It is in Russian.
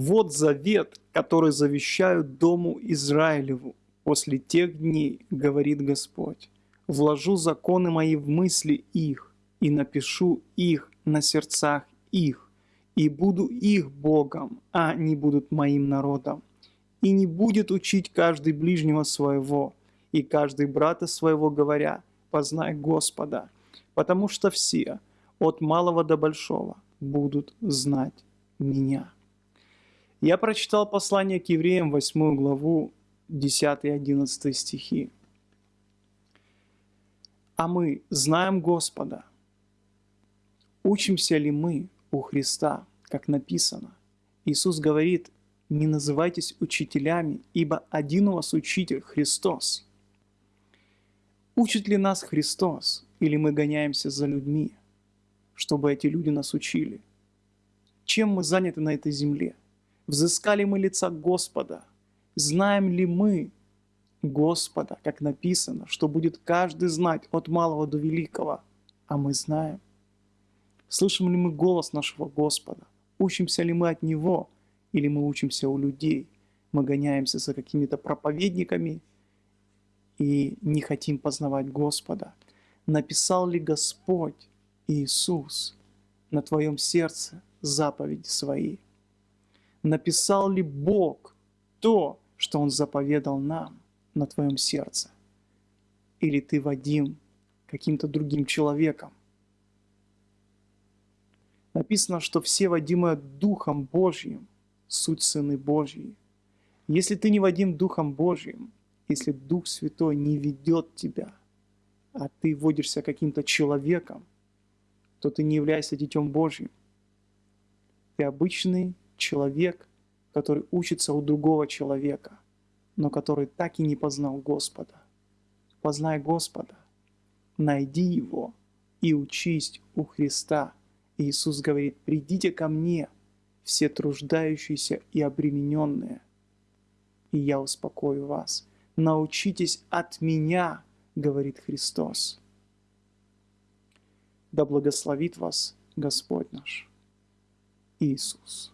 Вот завет, который завещаю Дому Израилеву после тех дней, говорит Господь. Вложу законы мои в мысли их и напишу их на сердцах их, и буду их Богом, а они будут моим народом. И не будет учить каждый ближнего своего, и каждый брата своего, говоря, познай Господа, потому что все, от малого до большого, будут знать меня. Я прочитал послание к евреям, 8 главу, 10 и 11 стихи. А мы знаем Господа. Учимся ли мы у Христа, как написано? Иисус говорит, не называйтесь учителями, ибо один у вас учитель – Христос. Учит ли нас Христос, или мы гоняемся за людьми, чтобы эти люди нас учили? Чем мы заняты на этой земле – Взыскали мы лица Господа? Знаем ли мы Господа, как написано, что будет каждый знать от малого до великого? А мы знаем. Слышим ли мы голос нашего Господа? Учимся ли мы от Него? Или мы учимся у людей? Мы гоняемся за какими-то проповедниками и не хотим познавать Господа. Написал ли Господь Иисус на твоем сердце заповеди свои? Написал ли Бог то, что Он заповедал нам на твоем сердце? Или ты, Вадим, каким-то другим человеком? Написано, что все Вадимы Духом Божьим, суть Сыны Божьи. Если ты не Вадим Духом Божьим, если Дух Святой не ведет тебя, а ты водишься каким-то человеком, то ты не являешься Детем Божьим. Ты обычный человек, который учится у другого человека, но который так и не познал Господа. Познай Господа, найди Его и учись у Христа. Иисус говорит, придите ко мне, все труждающиеся и обремененные, и я успокою вас. Научитесь от меня, говорит Христос. Да благословит вас Господь наш Иисус.